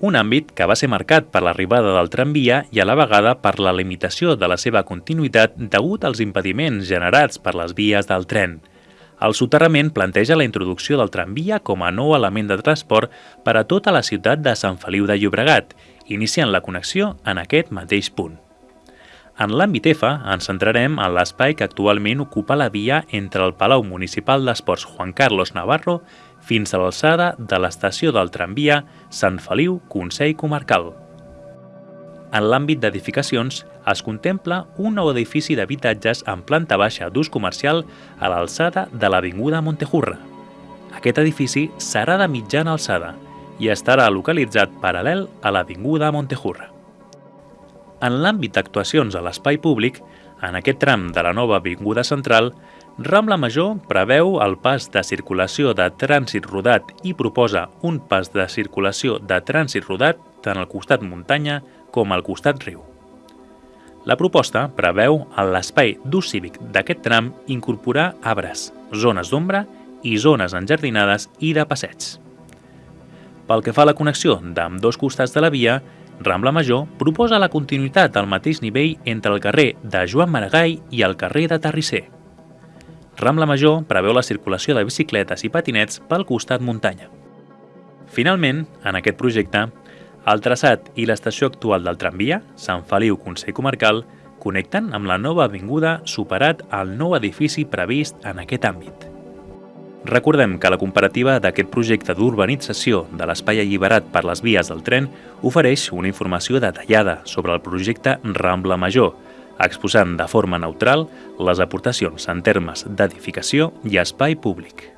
un àmbit que va ser marcat per l'arribada del tramvia i a la vegada per la limitació de la seva continuïtat degut als impediments generats per les vies del tren. El soterrament planteja la introducció del tramvia com a nou element de transport per a tota la ciutat de Sant Feliu de Llobregat, iniciant la connexió en aquest mateix punt. En l'àmbit F ens centrarem en l'espai que actualment ocupa la via entre el Palau Municipal d'Esports Juan Carlos Navarro fins a l'alçada de l'estació del tramvia Sant Feliu Consell Comarcal. En l'àmbit d'edificacions es contempla un nou edifici d'habitatges en planta baixa d'ús comercial a l'alçada de l'Avinguda Montejurra. Aquest edifici serà de mitjana alçada i estarà localitzat paral·lel a l'Avinguda Montejurra. En l'àmbit d'actuacions a l'espai públic, en aquest tram de la nova Avinguda Central, Rambla Major preveu el pas de circulació de trànsit rodat i proposa un pas de circulació de trànsit rodat tant al costat muntanya com al costat riu. La proposta preveu en l'espai d'ús cívic d'aquest tram incorporar arbres, zones d'ombra i zones enjardinades i de passeig. Pel que fa a la connexió d'amb dos costats de la via, Rambla Major proposa la continuïtat al mateix nivell entre el carrer de Joan Maragall i el carrer de Terrisser. Rambla Major preveu la circulació de bicicletes i patinets pel costat muntanya. Finalment, en aquest projecte, el traçat i l'estació actual del tramvia, Sant Feliu Consell Comarcal, connecten amb la nova avinguda superat el nou edifici previst en aquest àmbit. Recordem que la comparativa d'aquest projecte d'urbanització de l'espai alliberat per les vies del tren ofereix una informació detallada sobre el projecte Rambla Major, exposant de forma neutral les aportacions en termes d'edificació i espai públic.